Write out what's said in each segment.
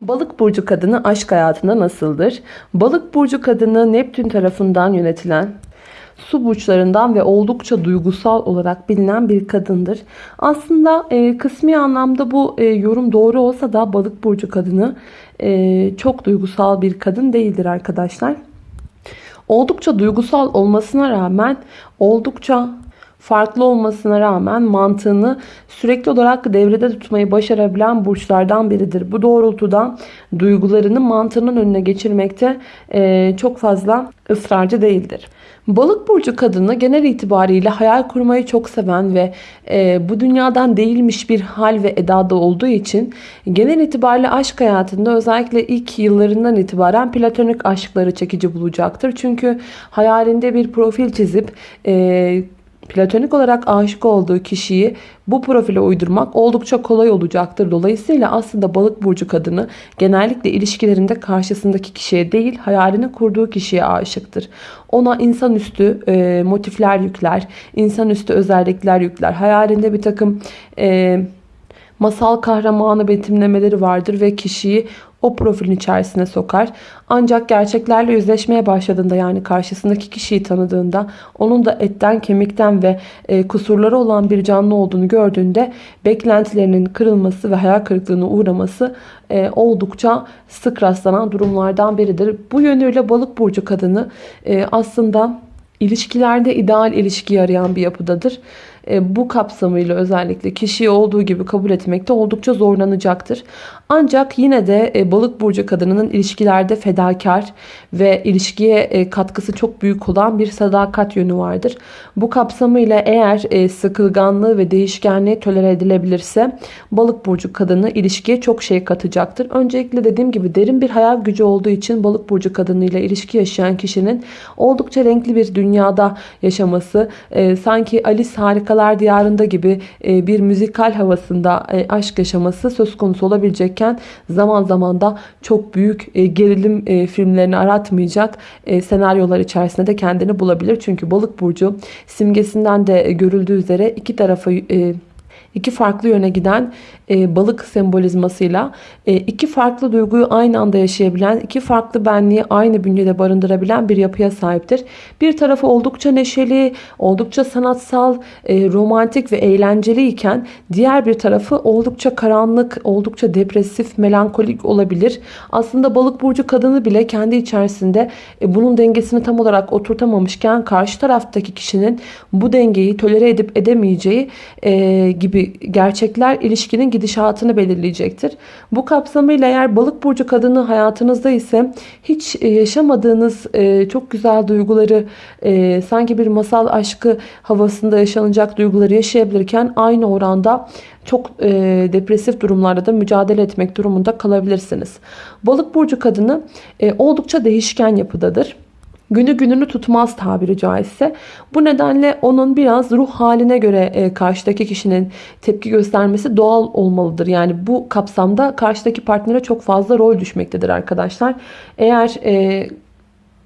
Balık burcu kadını aşk hayatında nasıldır? Balık burcu kadını Neptün tarafından yönetilen su burçlarından ve oldukça duygusal olarak bilinen bir kadındır. Aslında e, kısmi anlamda bu e, yorum doğru olsa da balık burcu kadını e, çok duygusal bir kadın değildir arkadaşlar. Oldukça duygusal olmasına rağmen oldukça farklı olmasına rağmen mantığını sürekli olarak devrede tutmayı başarabilen burçlardan biridir. Bu doğrultuda duygularını mantığının önüne geçirmekte e, çok fazla ısrarcı değildir. Balık burcu kadını genel itibariyle hayal kurmayı çok seven ve e, bu dünyadan değilmiş bir hal ve edada olduğu için genel itibariyle aşk hayatında özellikle ilk yıllarından itibaren platonik aşkları çekici bulacaktır. Çünkü hayalinde bir profil çizip e, platonik olarak aşık olduğu kişiyi bu profile uydurmak oldukça kolay olacaktır. Dolayısıyla aslında balık burcu kadını genellikle ilişkilerinde karşısındaki kişiye değil hayalini kurduğu kişiye aşıktır. Ona insanüstü e, motifler yükler, insanüstü özellikler yükler. Hayalinde bir takım e, masal kahramanı betimlemeleri vardır ve kişiyi o profilin içerisine sokar. Ancak gerçeklerle yüzleşmeye başladığında yani karşısındaki kişiyi tanıdığında onun da etten kemikten ve e, kusurları olan bir canlı olduğunu gördüğünde beklentilerinin kırılması ve hayal kırıklığına uğraması e, oldukça sık rastlanan durumlardan biridir. Bu yönüyle balık burcu kadını e, aslında ilişkilerde ideal ilişkiyi arayan bir yapıdadır. E, bu kapsamıyla özellikle kişiyi olduğu gibi kabul etmekte oldukça zorlanacaktır. Ancak yine de e, balık burcu kadınının ilişkilerde fedakar ve ilişkiye e, katkısı çok büyük olan bir sadakat yönü vardır. Bu kapsamıyla eğer sıkılganlığı ve değişkenliği tolere edilebilirse balık burcu kadını ilişkiye çok şey katacaktır. Öncelikle dediğim gibi derin bir hayal gücü olduğu için balık burcu kadınıyla ilişki yaşayan kişinin oldukça renkli bir dünyada yaşaması sanki Alice harikalar Diyarında gibi e, bir müzikal havasında e, aşk yaşaması söz konusu olabilecekken zaman zaman da çok büyük e, gerilim filmlerini aratmayacak senaryolar içerisinde de kendini bulabilir. Çünkü balık burcu simgesinden de görüldüğü üzere iki tarafa iki farklı yöne giden e, balık sembolizmasıyla e, iki farklı duyguyu aynı anda yaşayabilen, iki farklı benliği aynı bünyede barındırabilen bir yapıya sahiptir. Bir tarafı oldukça neşeli, oldukça sanatsal, e, romantik ve eğlenceli iken diğer bir tarafı oldukça karanlık, oldukça depresif, melankolik olabilir. Aslında balık burcu kadını bile kendi içerisinde bunun dengesini tam olarak oturtamamışken karşı taraftaki kişinin bu dengeyi tolere edip edemeyeceği gibi gerçekler ilişkinin gidişatını belirleyecektir. Bu kapsamıyla eğer balık burcu kadını hayatınızda ise hiç e, yaşamadığınız e, çok güzel duyguları e, sanki bir masal aşkı havasında yaşanacak duyguları yaşayabilirken aynı oranda çok e, depresif durumlarda da mücadele etmek durumunda kalabilirsiniz. Balık burcu kadını e, oldukça değişken yapıdadır. Günü gününü tutmaz tabiri caizse. Bu nedenle onun biraz ruh haline göre e, karşıdaki kişinin tepki göstermesi doğal olmalıdır. Yani bu kapsamda karşıdaki partnere çok fazla rol düşmektedir arkadaşlar. Eğer e,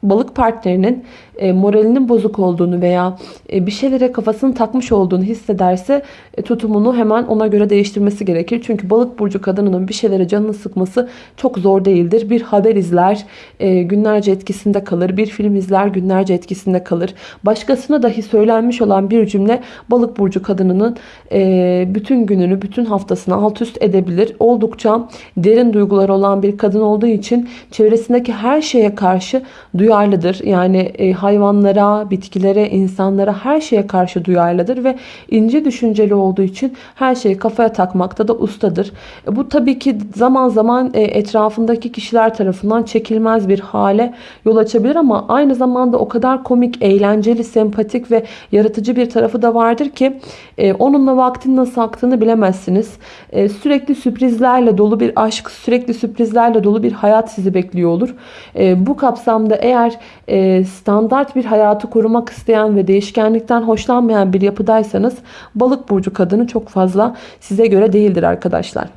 balık partnerinin e, moralinin bozuk olduğunu veya e, bir şeylere kafasını takmış olduğunu hissederse e, tutumunu hemen ona göre değiştirmesi gerekir. Çünkü balık burcu kadınının bir şeylere canını sıkması çok zor değildir. Bir haber izler e, günlerce etkisinde kalır. Bir film izler günlerce etkisinde kalır. Başkasına dahi söylenmiş olan bir cümle balık burcu kadınının bütün gününü, bütün haftasını alt üst edebilir. Oldukça derin duygular olan bir kadın olduğu için çevresindeki her şeye karşı duyarlıdır. Yani hayvanlara, bitkilere, insanlara her şeye karşı duyarlıdır ve ince düşünceli olduğu için her şeyi kafaya takmakta da ustadır. E, bu tabii ki zaman zaman e, etrafındaki kişiler tarafından çekilmez bir hale yol açabilir ama aynı zamanda o kadar komik, eğlenceli, sempatik ve yaratıcı bir tarafı da vardır ki e, onunla vaktin nasıl aktığını bilemezsiniz. Sürekli sürprizlerle dolu bir aşk, sürekli sürprizlerle dolu bir hayat sizi bekliyor olur. Bu kapsamda eğer standart standart bir hayatı korumak isteyen ve değişkenlikten hoşlanmayan bir yapıdaysanız balık burcu kadını çok fazla size göre değildir arkadaşlar.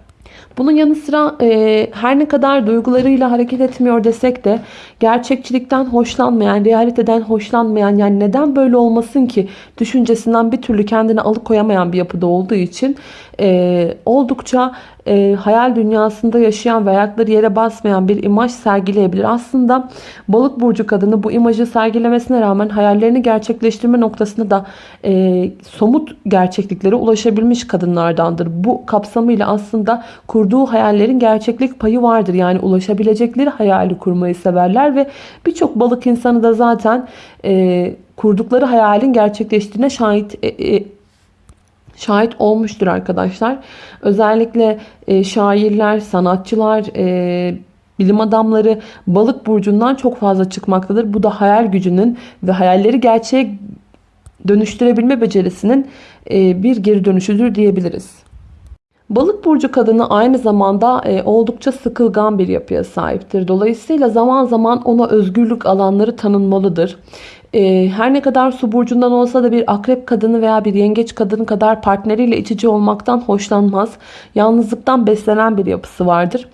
Bunun yanı sıra e, her ne kadar duygularıyla hareket etmiyor desek de gerçekçilikten hoşlanmayan, realiteden hoşlanmayan yani neden böyle olmasın ki düşüncesinden bir türlü kendini alıkoyamayan bir yapıda olduğu için e, oldukça e, hayal dünyasında yaşayan ve ayakları yere basmayan bir imaj sergileyebilir. Aslında balık burcu kadını bu imajı sergilemesine rağmen hayallerini gerçekleştirme noktasında da e, somut gerçekliklere ulaşabilmiş kadınlardandır. Bu kapsamıyla aslında kurduğu hayallerin gerçeklik payı vardır. Yani ulaşabilecekleri hayali kurmayı severler ve birçok balık insanı da zaten e, kurdukları hayalin gerçekleştiğine şahit e, e, şahit olmuştur arkadaşlar. Özellikle e, şairler, sanatçılar, e, bilim adamları balık burcundan çok fazla çıkmaktadır. Bu da hayal gücünün ve hayalleri gerçeğe dönüştürebilme becerisinin e, bir geri dönüşüdür diyebiliriz. Balık burcu kadını aynı zamanda e, oldukça sıkılgan bir yapıya sahiptir. Dolayısıyla zaman zaman ona özgürlük alanları tanınmalıdır. E, her ne kadar su burcundan olsa da bir akrep kadını veya bir yengeç kadını kadar partneriyle içici olmaktan hoşlanmaz. Yalnızlıktan beslenen bir yapısı vardır.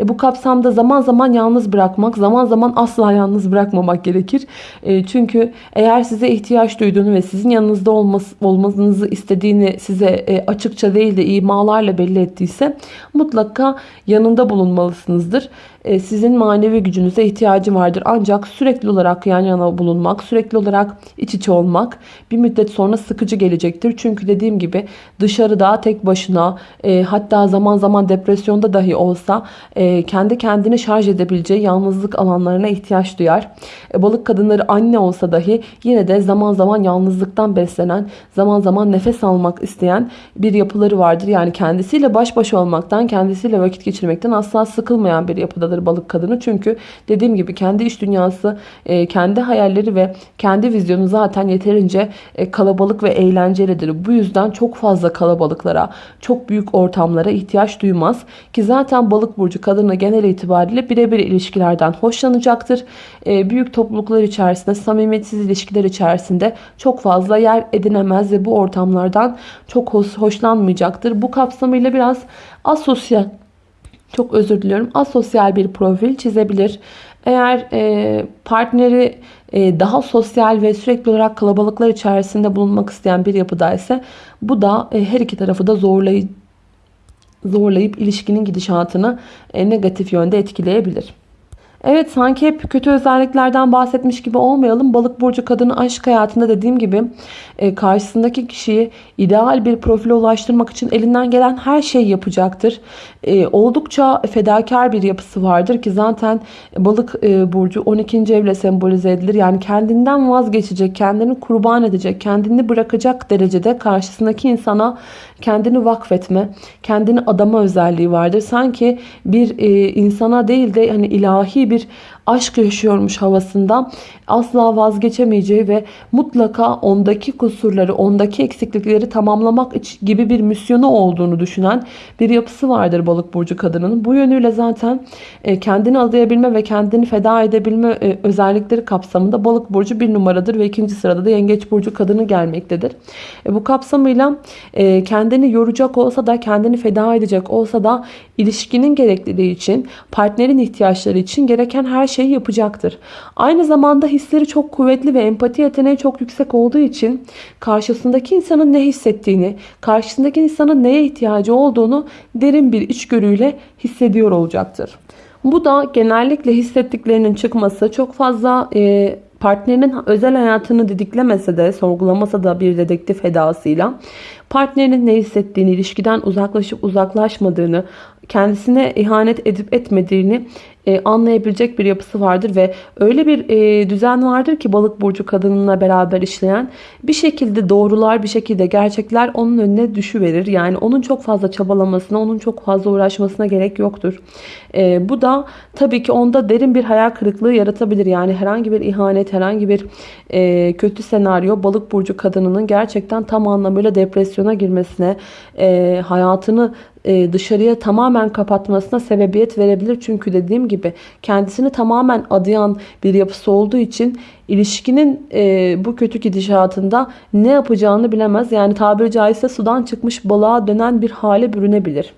E, bu kapsamda zaman zaman yalnız bırakmak, zaman zaman asla yalnız bırakmamak gerekir. E, çünkü eğer size ihtiyaç duyduğunu ve sizin yanınızda olması, olmanızı istediğini size e, açıkça değil de imalarla belli ettiyse mutlaka yanında bulunmalısınızdır. E, sizin manevi gücünüze ihtiyacı vardır. Ancak sürekli olarak yan yana bulunmak, sürekli olarak iç içe olmak bir müddet sonra sıkıcı gelecektir. Çünkü dediğim gibi dışarıda tek başına e, hatta zaman zaman depresyonda dahi olsa e, kendi kendini şarj edebileceği yalnızlık alanlarına ihtiyaç duyar. Balık kadınları anne olsa dahi yine de zaman zaman yalnızlıktan beslenen, zaman zaman nefes almak isteyen bir yapıları vardır. Yani kendisiyle baş başa olmaktan, kendisiyle vakit geçirmekten asla sıkılmayan bir yapıda noktadır balık kadını. Çünkü dediğim gibi kendi iş dünyası, e, kendi hayalleri ve kendi vizyonu zaten yeterince e, kalabalık ve eğlencelidir. Bu yüzden çok fazla kalabalıklara, çok büyük ortamlara ihtiyaç duymaz. Ki zaten balık burcu kadını genel itibariyle birebir ilişkilerden hoşlanacaktır. E, büyük topluluklar içerisinde, samimiyetsiz ilişkiler içerisinde çok fazla yer edinemez ve bu ortamlardan çok hoşlanmayacaktır. Bu kapsamıyla biraz asosyal çok özür diliyorum asosyal bir profil çizebilir. Eğer e, partneri e, daha sosyal ve sürekli olarak kalabalıklar içerisinde bulunmak isteyen bir yapıda ise bu da e, her iki tarafı da zorlayıp zorlayıp ilişkinin gidişatını e, negatif yönde etkileyebilir. Evet sanki hep kötü özelliklerden bahsetmiş gibi olmayalım. Balık burcu kadını aşk hayatında dediğim gibi e, karşısındaki kişiyi ideal bir profile ulaştırmak için elinden gelen her şeyi yapacaktır. E, oldukça fedakar bir yapısı vardır ki zaten balık e, burcu 12. evle sembolize edilir. Yani kendinden vazgeçecek, kendini kurban edecek, kendini bırakacak derecede karşısındaki insana kendini vakfetme, kendini adama özelliği vardır. Sanki bir insana değil de hani ilahi bir aşk yaşıyormuş havasından asla vazgeçemeyeceği ve mutlaka ondaki kusurları, ondaki eksiklikleri tamamlamak gibi bir misyonu olduğunu düşünen bir yapısı vardır balık burcu kadının. Bu yönüyle zaten e, kendini adayabilme ve kendini feda edebilme e, özellikleri kapsamında balık burcu bir numaradır ve ikinci sırada da yengeç burcu kadını gelmektedir. E, bu kapsamıyla kendini yoracak olsa da kendini feda edecek olsa da ilişkinin gerekliliği için partnerin ihtiyaçları için gereken her şeyi yapacaktır. Aynı zamanda hisleri çok kuvvetli ve empati yeteneği çok yüksek olduğu için karşısındaki insanın ne hissettiğini, karşısındaki insanın neye ihtiyacı olduğunu derin bir içgörüyle hissediyor olacaktır. Bu da genellikle hissettiklerinin çıkması çok fazla e, partnerinin özel hayatını didiklemese de sorgulamasa da bir dedektif edasıyla partnerinin ne hissettiğini, ilişkiden uzaklaşıp uzaklaşmadığını, kendisine ihanet edip etmediğini e, anlayabilecek bir yapısı vardır ve öyle bir e, düzen vardır ki balık burcu kadınına beraber işleyen bir şekilde doğrular bir şekilde gerçekler onun önüne düşüverir. Yani onun çok fazla çabalamasına onun çok fazla uğraşmasına gerek yoktur. E, bu da tabii ki onda derin bir hayal kırıklığı yaratabilir. Yani herhangi bir ihanet herhangi bir kötü senaryo balık burcu kadınının gerçekten tam anlamıyla depresyona girmesine hayatını dışarıya tamamen kapatmasına sebebiyet verebilir. Çünkü dediğim gibi kendisini tamamen adayan bir yapısı olduğu için ilişkinin e, bu kötü gidişatında ne yapacağını bilemez. Yani tabiri caizse sudan çıkmış balığa dönen bir hale bürünebilir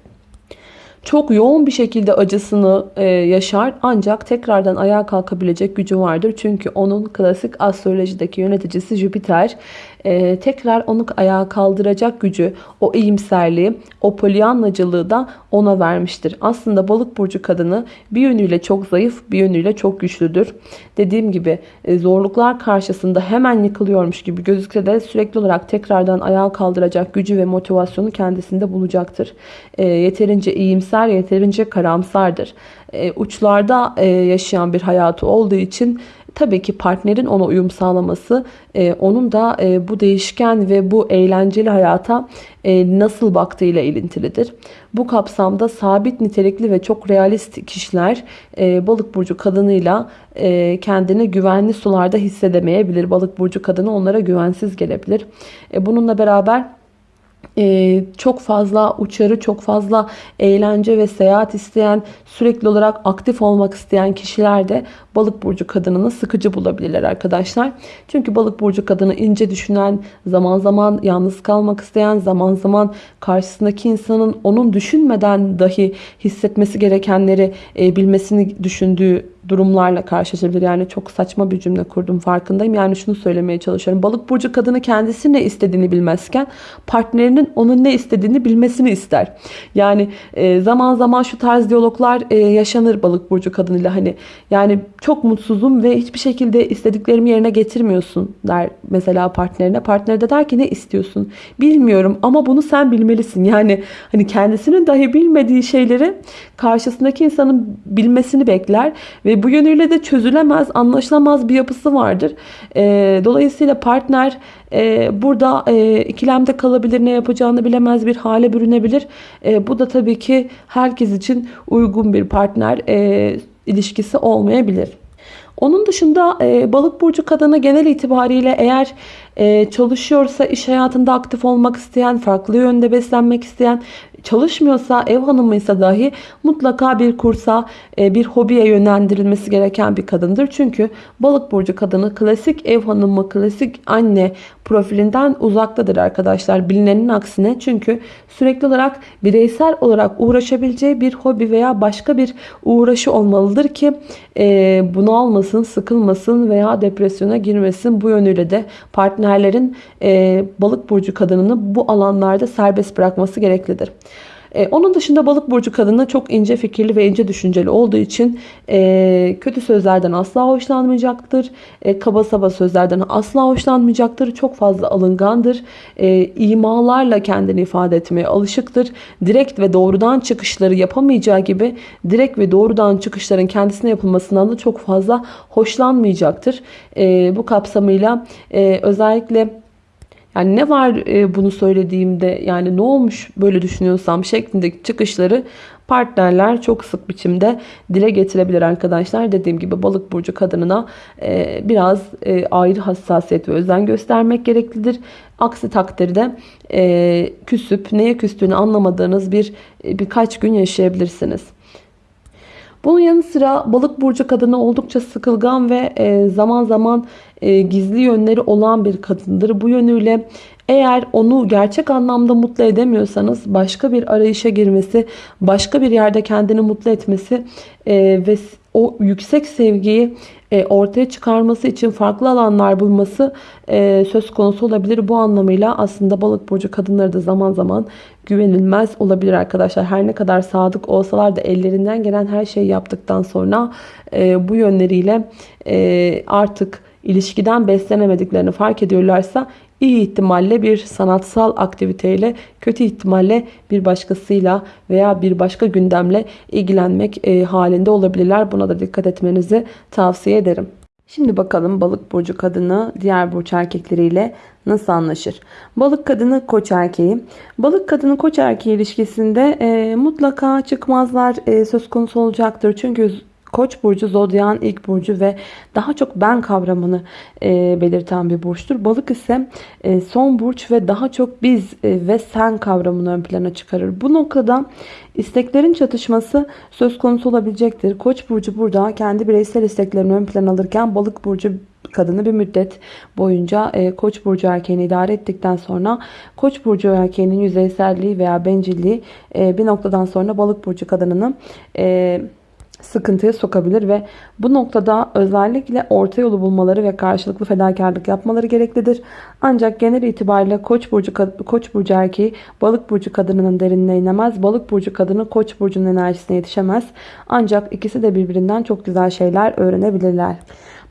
çok yoğun bir şekilde acısını e, yaşar ancak tekrardan ayağa kalkabilecek gücü vardır. Çünkü onun klasik astrolojideki yöneticisi Jüpiter e, tekrar onu ayağa kaldıracak gücü, o iyimserliği, o polyanlacılığı da ona vermiştir. Aslında balık burcu kadını bir yönüyle çok zayıf, bir yönüyle çok güçlüdür. Dediğim gibi e, zorluklar karşısında hemen yıkılıyormuş gibi gözükse de sürekli olarak tekrardan ayağa kaldıracak gücü ve motivasyonu kendisinde bulacaktır. E, yeterince iyimser, yeterince karamsardır. E, uçlarda e, yaşayan bir hayatı olduğu için tabii ki partnerin ona uyum sağlaması, e, onun da e, bu değişken ve bu eğlenceli hayata e, nasıl baktığıyla ilintilidir. Bu kapsamda sabit nitelikli ve çok realist kişiler e, balık burcu kadınıyla e, kendini güvenli sularda hissedemeyebilir. Balık burcu kadını onlara güvensiz gelebilir. E, bununla beraber ee, çok fazla uçarı, çok fazla eğlence ve seyahat isteyen, sürekli olarak aktif olmak isteyen kişiler de balık burcu kadınını sıkıcı bulabilirler arkadaşlar. Çünkü balık burcu kadını ince düşünen, zaman zaman yalnız kalmak isteyen, zaman zaman karşısındaki insanın onun düşünmeden dahi hissetmesi gerekenleri e, bilmesini düşündüğü durumlarla karşılaşabilir. Yani çok saçma bir cümle kurdum farkındayım. Yani şunu söylemeye çalışıyorum. Balık burcu kadını kendisi ne istediğini bilmezken partnerinin onun ne istediğini bilmesini ister. Yani e, zaman zaman şu tarz diyaloglar e, yaşanır balık burcu kadınıyla hani yani çok mutsuzum ve hiçbir şekilde istediklerimi yerine getirmiyorsun der mesela partnerine. Partner de der ki ne istiyorsun? Bilmiyorum ama bunu sen bilmelisin. Yani hani kendisinin dahi bilmediği şeyleri karşısındaki insanın bilmesini bekler ve bu yönüyle de çözülemez, anlaşılamaz bir yapısı vardır. E, dolayısıyla partner e, burada e, ikilemde kalabilir, ne yapacağını bilemez bir hale bürünebilir. E, bu da tabii ki herkes için uygun bir partner e, ilişkisi olmayabilir. Onun dışında e, balık burcu kadını genel itibariyle eğer e, çalışıyorsa, iş hayatında aktif olmak isteyen, farklı yönde beslenmek isteyen, çalışmıyorsa, ev hanımıysa dahi mutlaka bir kursa, e, bir hobiye yönlendirilmesi gereken bir kadındır. Çünkü balık burcu kadını klasik ev hanımı, klasik anne profilinden uzaktadır arkadaşlar. Bilinenin aksine çünkü sürekli olarak bireysel olarak uğraşabileceği bir hobi veya başka bir uğraşı olmalıdır ki e, bunu almasın, sıkılmasın veya depresyona girmesin. Bu yönüyle de partnerlerin e, balık burcu kadınını bu alanlarda serbest bırakması gereklidir. Ee, onun dışında balık burcu kadını çok ince fikirli ve ince düşünceli olduğu için e, kötü sözlerden asla hoşlanmayacaktır. E, kaba saba sözlerden asla hoşlanmayacaktır. Çok fazla alıngandır. E, imalarla kendini ifade etmeye alışıktır. Direkt ve doğrudan çıkışları yapamayacağı gibi direkt ve doğrudan çıkışların kendisine yapılmasından da çok fazla hoşlanmayacaktır. E, bu kapsamıyla e, özellikle yani ne var e, bunu söylediğimde yani ne olmuş böyle düşünüyorsam şeklindeki çıkışları partnerler çok sık biçimde dile getirebilir arkadaşlar. Dediğim gibi balık burcu kadınına e, biraz e, ayrı hassasiyet ve özen göstermek gereklidir. Aksi takdirde küsüp neye küstüğünü anlamadığınız bir birkaç gün yaşayabilirsiniz. Bunun yanı sıra balık burcu kadını oldukça sıkılgan ve zaman zaman e, gizli yönleri olan bir kadındır. Bu yönüyle eğer onu gerçek anlamda mutlu edemiyorsanız başka bir arayışa girmesi, başka bir yerde kendini mutlu etmesi e, ve o yüksek sevgiyi e, ortaya çıkarması için farklı alanlar bulması e, söz konusu olabilir. Bu anlamıyla aslında balık burcu kadınları da zaman zaman güvenilmez olabilir arkadaşlar. Her ne kadar sadık olsalar da ellerinden gelen her şeyi yaptıktan sonra e, bu yönleriyle e, artık ilişkiden beslenemediklerini fark ediyorlarsa iyi ihtimalle bir sanatsal aktiviteyle, kötü ihtimalle bir başkasıyla veya bir başka gündemle ilgilenmek e, halinde olabilirler. Buna da dikkat etmenizi tavsiye ederim. Şimdi bakalım balık burcu kadını diğer burç erkekleriyle nasıl anlaşır? Balık kadını koç erkeği. Balık kadını koç erkeği ilişkisinde e, mutlaka çıkmazlar e, söz konusu olacaktır. Çünkü Koç burcu zodyan ilk burcu ve daha çok ben kavramını e, belirten bir burçtur. Balık ise e, son burç ve daha çok biz e, ve sen kavramını ön plana çıkarır. Bu noktada isteklerin çatışması söz konusu olabilecektir. Koç burcu burada kendi bireysel isteklerini ön plana alırken balık burcu kadını bir müddet boyunca e, Koç burcu erkeğini idare ettikten sonra Koç burcu erkeğinin yüzeyselliği veya bencilliği e, bir noktadan sonra balık burcu kadınını e, sıkıntıya sokabilir ve bu noktada özellikle orta yolu bulmaları ve karşılıklı fedakarlık yapmaları gereklidir. Ancak genel itibariyle Koç burcu Koç burcu erkeği Balık burcu kadınının derinine inemez. Balık burcu kadını Koç burcunun enerjisine yetişemez. Ancak ikisi de birbirinden çok güzel şeyler öğrenebilirler.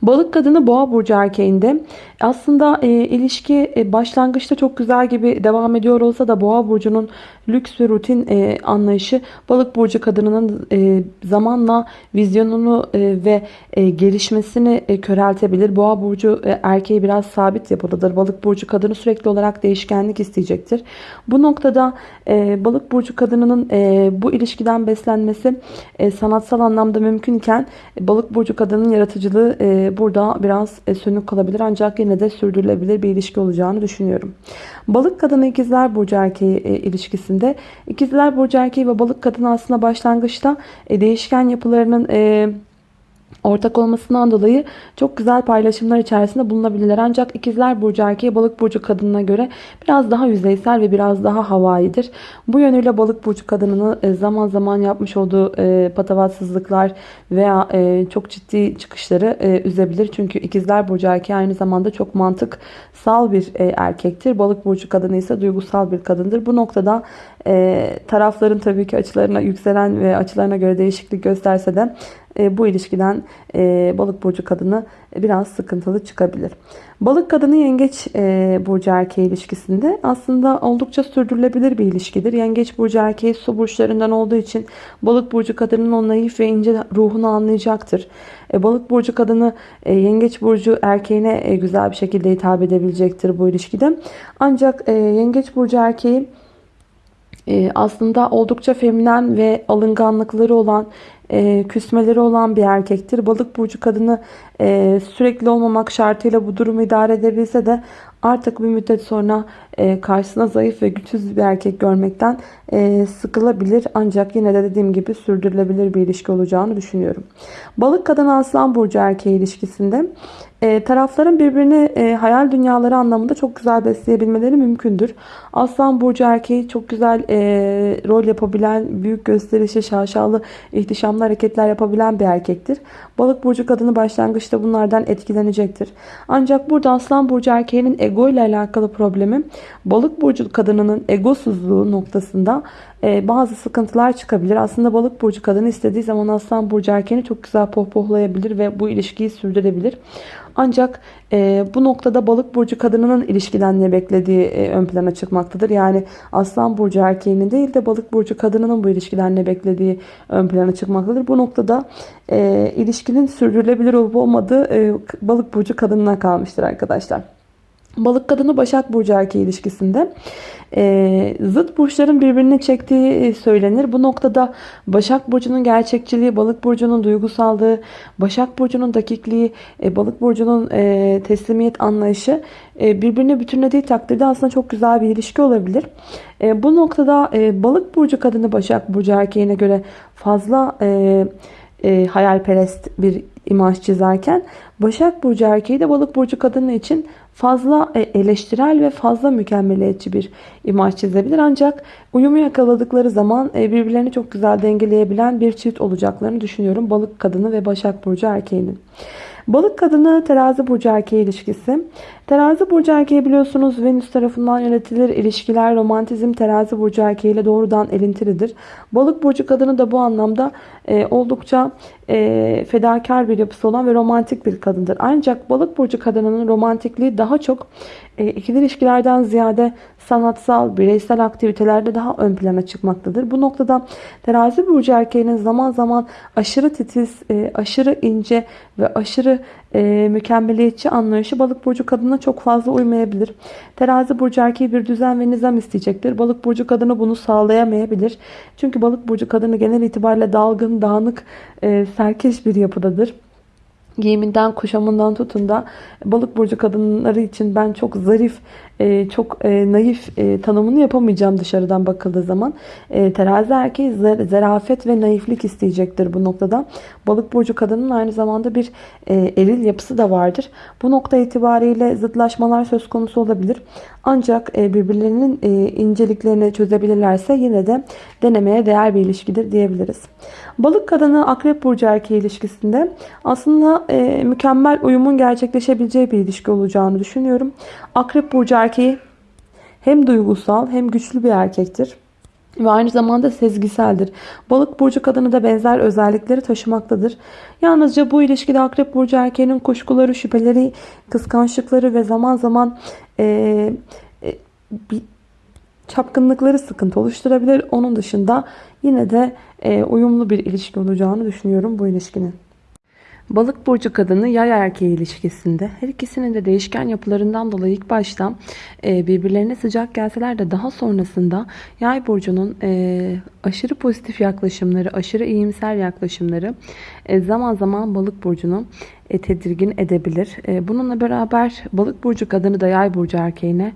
Balık kadını boğa burcu erkeğinde aslında e, ilişki e, başlangıçta çok güzel gibi devam ediyor olsa da boğa burcunun lüks ve rutin e, anlayışı balık burcu kadınının e, zamanla vizyonunu e, ve e, gelişmesini e, köreltebilir. Boğa burcu e, erkeği biraz sabit yapılıdır. Balık burcu kadını sürekli olarak değişkenlik isteyecektir. Bu noktada e, balık burcu kadınının e, bu ilişkiden beslenmesi e, sanatsal anlamda mümkünken e, balık burcu kadının yaratıcılığı e, burada biraz e, sönük kalabilir ancak yine de sürdürülebilir bir ilişki olacağını düşünüyorum. Balık kadını ikizler burcu erkeği e, ilişkisinde ikizler burcu erkeği ve balık kadını aslında başlangıçta e, değişken yapılarının ortak olmasından dolayı çok güzel paylaşımlar içerisinde bulunabilirler. Ancak ikizler burcu erkeği balık burcu kadınına göre biraz daha yüzeysel ve biraz daha havaidir. Bu yönüyle balık burcu kadınını e, zaman zaman yapmış olduğu e, patavatsızlıklar veya e, çok ciddi çıkışları üzebilir. Çünkü ikizler burcu erkeği aynı zamanda çok mantıksal bir erkektir. Balık burcu kadını ise duygusal bir kadındır. Bu noktada tarafların tabii ki açılarına yükselen ve açılarına göre değişiklik gösterse de e, bu ilişkiden e, balık burcu kadını biraz sıkıntılı çıkabilir. Balık kadını yengeç e, burcu erkeği ilişkisinde aslında oldukça sürdürülebilir bir ilişkidir. Yengeç burcu erkeği su burçlarından olduğu için balık burcu kadının o naif ve ince ruhunu anlayacaktır. balık burcu kadını yengeç burcu erkeğine güzel bir şekilde hitap edebilecektir bu ilişkide. Ancak yengeç burcu erkeği aslında oldukça feminen ve alınganlıkları olan e, küsmeleri olan bir erkektir. Balık burcu kadını e, sürekli olmamak şartıyla bu durumu idare edebilse de artık bir müddet sonra e, karşısına zayıf ve güçsüz bir erkek görmekten sıkılabilir. Ancak yine de dediğim gibi sürdürülebilir bir ilişki olacağını düşünüyorum. Balık kadın aslan burcu erkeği ilişkisinde e, tarafların birbirini e, hayal dünyaları anlamında çok güzel besleyebilmeleri mümkündür. Aslan burcu erkeği çok güzel e, rol yapabilen, büyük gösterişi, şaşalı, ihtişamlı hareketler yapabilen bir erkektir. Balık burcu kadını başlangıçta bunlardan etkilenecektir. Ancak burada aslan burcu erkeğinin ego ile alakalı problemi balık burcu kadınının egosuzluğu noktasında e, bazı sıkıntılar çıkabilir. Aslında balık burcu kadını istediği zaman aslan burcu erkeğini çok güzel pohpohlayabilir ve bu ilişkiyi sürdürebilir. Ancak e, bu noktada balık burcu kadınının ilişkiden ne beklediği e, ön plana çıkmaktadır. Yani aslan burcu erkeğinin değil de balık burcu kadınının bu ilişkiden ne beklediği ön plana çıkmaktadır. Bu noktada e, ilişkinin sürdürülebilir olup olmadığı e, balık burcu kadınına kalmıştır arkadaşlar. Balık kadını Başak Burcu erkeği ilişkisinde e, zıt burçların birbirini çektiği söylenir. Bu noktada Başak Burcu'nun gerçekçiliği, Balık Burcu'nun duygusallığı, Başak Burcu'nun dakikliği, e, Balık Burcu'nun e, teslimiyet anlayışı e, birbirine bütünlediği takdirde aslında çok güzel bir ilişki olabilir. E, bu noktada e, Balık Burcu kadını Başak Burcu erkeğine göre fazla... E, e, hayalperest bir imaj çizerken Başak Burcu erkeği de balık burcu kadını için fazla e, eleştirel ve fazla mükemmeliyetçi bir imaj çizebilir. Ancak uyumu yakaladıkları zaman e, birbirlerini çok güzel dengeleyebilen bir çift olacaklarını düşünüyorum. Balık kadını ve Başak Burcu erkeğinin. Balık kadını terazi burcu erkeği ilişkisi. Terazi burcu erkeği biliyorsunuz Venüs tarafından yönetilir. İlişkiler, romantizm terazi burcu erkeği ile doğrudan elintilidir. Balık burcu kadını da bu anlamda e, oldukça e, fedakar bir yapısı olan ve romantik bir kadındır. Ancak balık burcu kadınının romantikliği daha çok e, ikili ilişkilerden ziyade sanatsal, bireysel aktivitelerde daha ön plana çıkmaktadır. Bu noktada terazi burcu erkeğinin zaman zaman aşırı titiz, e, aşırı ince ve aşırı e, mükemmeliyetçi anlayışı balık burcu kadına çok fazla uymayabilir. Terazi burcu erkeği bir düzen ve nizam isteyecektir. Balık burcu kadını bunu sağlayamayabilir. Çünkü balık burcu kadını genel itibariyle dalgın, dağınık, e, serkeş bir yapıdadır. giyiminden, kuşamından tutun da balık burcu kadınları için ben çok zarif, e, çok e, naif e, tanımını yapamayacağım dışarıdan bakıldığı zaman. Terazi erkeği zarafet ve naiflik isteyecektir bu noktada. Balık burcu kadının aynı zamanda bir eril yapısı da vardır. Bu nokta itibariyle zıtlaşmalar söz konusu olabilir. Ancak birbirlerinin inceliklerini çözebilirlerse yine de denemeye değer bir ilişkidir diyebiliriz. Balık kadını akrep burcu erkeği ilişkisinde aslında e, mükemmel uyumun gerçekleşebileceği bir ilişki olacağını düşünüyorum. Akrep burcu erkeği hem duygusal hem güçlü bir erkektir. Ve aynı zamanda sezgiseldir. Balık burcu kadını da benzer özellikleri taşımaktadır. Yalnızca bu ilişkide akrep burcu erkeğinin kuşkuları, şüpheleri, kıskançlıkları ve zaman zaman e, e, bir çapkınlıkları sıkıntı oluşturabilir. Onun dışında yine de e, uyumlu bir ilişki olacağını düşünüyorum bu ilişkinin. Balık burcu kadını yay erkeği ilişkisinde her ikisinin de değişken yapılarından dolayı ilk başta e, birbirlerine sıcak gelseler de daha sonrasında yay burcunun e, aşırı pozitif yaklaşımları, aşırı iyimser yaklaşımları e, zaman zaman balık burcunu tedirgin edebilir. Bununla beraber balık burcu kadını da yay burcu erkeğine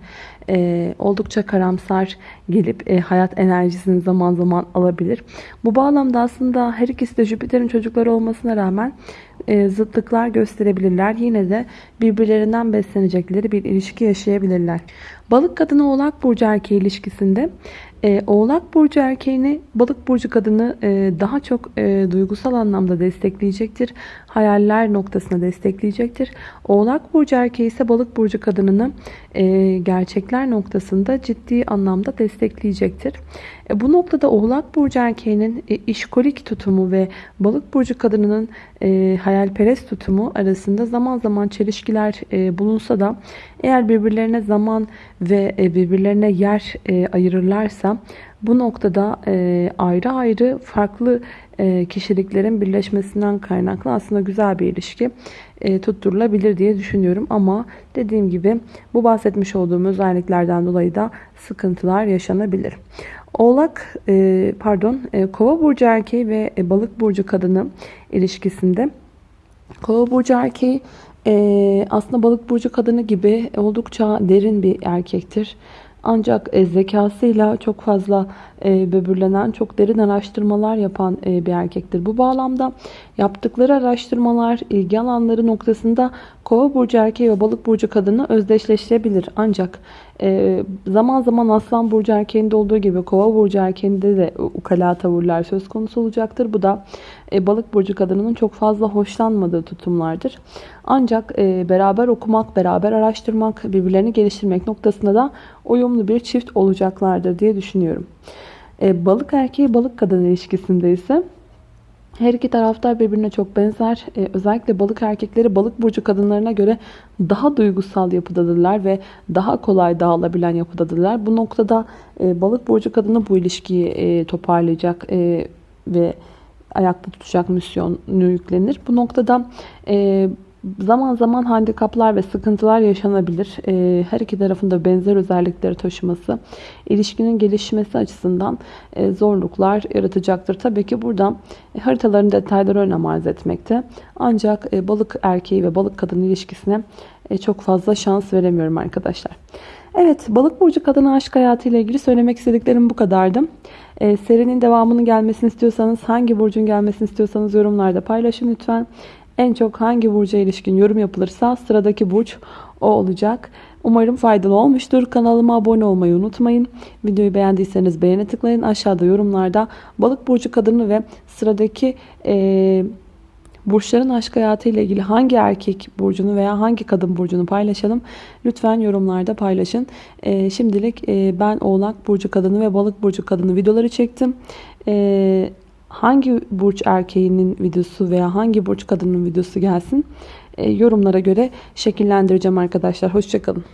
oldukça karamsar gelip hayat enerjisini zaman zaman alabilir. Bu bağlamda aslında her ikisi de Jüpiter'in çocukları olmasına rağmen e, zıtlıklar gösterebilirler. Yine de birbirlerinden beslenecekleri bir ilişki yaşayabilirler. Balık kadını oğlak burcu erkeği ilişkisinde e, Oğlak Burcu erkeğini Balık Burcu kadını e, daha çok e, duygusal anlamda destekleyecektir. Hayaller noktasına destekleyecektir. Oğlak Burcu erkeği ise Balık Burcu kadınını e, gerçekler noktasında ciddi anlamda destekleyecektir. E, bu noktada Oğlak Burcu erkeğinin e, işkolik tutumu ve Balık Burcu kadınının e, hayalperest tutumu arasında zaman zaman çelişkiler e, bulunsa da eğer birbirlerine zaman ve e, birbirlerine yer e, ayırırlarsa bu noktada e, ayrı ayrı farklı kişiliklerin birleşmesinden kaynaklı aslında güzel bir ilişki tutturulabilir diye düşünüyorum. Ama dediğim gibi bu bahsetmiş olduğum özelliklerden dolayı da sıkıntılar yaşanabilir. Oğlak pardon kova burcu erkeği ve balık burcu kadını ilişkisinde kova burcu erkeği ee, aslında balık burcu kadını gibi oldukça derin bir erkektir. Ancak e, zekasıyla çok fazla e, böbürlenen, çok derin araştırmalar yapan e, bir erkektir. Bu bağlamda yaptıkları araştırmalar, ilgi alanları noktasında kova burcu erkeği ve balık burcu kadını özdeşleştirebilir. Ancak e, zaman zaman aslan burcu erkeğinde olduğu gibi kova burcu erkeğinde de ukala tavırlar söz konusu olacaktır. Bu da e, balık burcu kadınının çok fazla hoşlanmadığı tutumlardır. Ancak e, beraber okumak, beraber araştırmak, birbirlerini geliştirmek noktasında da uyumlu bir çift olacaklardır diye düşünüyorum. E, balık erkeği balık kadın ilişkisinde ise her iki taraftar birbirine çok benzer. Ee, özellikle balık erkekleri balık burcu kadınlarına göre daha duygusal yapıdadırlar ve daha kolay dağılabilen yapıdadırlar. Bu noktada e, balık burcu kadını bu ilişkiyi e, toparlayacak e, ve ayakta tutacak misyonu yüklenir. Bu noktada e, zaman zaman handikaplar ve sıkıntılar yaşanabilir. Ee, her iki tarafında benzer özellikleri taşıması ilişkinin gelişmesi açısından e, zorluklar yaratacaktır. Tabii ki burada e, haritaların detayları önem arz etmekte. Ancak e, balık erkeği ve balık kadın ilişkisine çok fazla şans veremiyorum arkadaşlar. Evet balık burcu kadın aşk hayatı ile ilgili söylemek istediklerim bu kadardı. serinin devamının gelmesini istiyorsanız hangi burcun gelmesini istiyorsanız yorumlarda paylaşın lütfen. En çok hangi burca ilişkin yorum yapılırsa sıradaki burç o olacak. Umarım faydalı olmuştur. Kanalıma abone olmayı unutmayın. Videoyu beğendiyseniz beğene tıklayın. Aşağıda yorumlarda balık burcu kadını ve sıradaki e, burçların aşk hayatı ile ilgili hangi erkek burcunu veya hangi kadın burcunu paylaşalım. Lütfen yorumlarda paylaşın. E, şimdilik e, ben oğlak burcu kadını ve balık burcu kadını videoları çektim. E, hangi burç erkeğinin videosu veya hangi burç kadının videosu gelsin e, yorumlara göre şekillendireceğim arkadaşlar. Hoşçakalın.